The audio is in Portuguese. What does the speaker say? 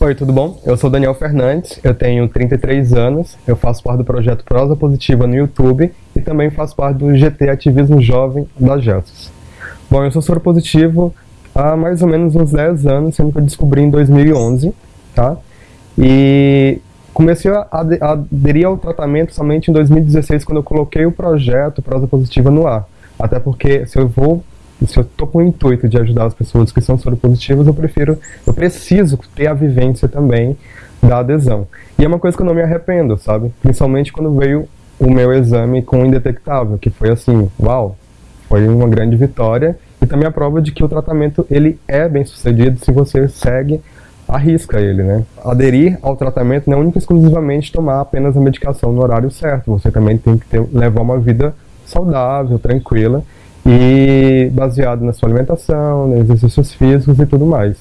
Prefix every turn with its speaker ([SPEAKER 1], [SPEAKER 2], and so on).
[SPEAKER 1] Oi, tudo bom? Eu sou Daniel Fernandes, eu tenho 33 anos, eu faço parte do projeto Prosa Positiva no YouTube e também faço parte do GT Ativismo Jovem da Gelsos. Bom, eu sou soro positivo há mais ou menos uns 10 anos, sendo que eu descobri em 2011, tá? E comecei a aderir ao tratamento somente em 2016, quando eu coloquei o projeto Prosa Positiva no ar. Até porque se eu vou se eu estou com o intuito de ajudar as pessoas que são soropositivas, eu prefiro, eu preciso ter a vivência também da adesão. E é uma coisa que eu não me arrependo, sabe? Principalmente quando veio o meu exame com indetectável, que foi assim, uau, foi uma grande vitória e também a prova de que o tratamento ele é bem sucedido se você segue arrisca ele, né? Aderir ao tratamento não é única exclusivamente tomar apenas a medicação no horário certo, você também tem que ter, levar uma vida saudável, tranquila e baseado na sua alimentação, nos exercícios físicos e tudo mais.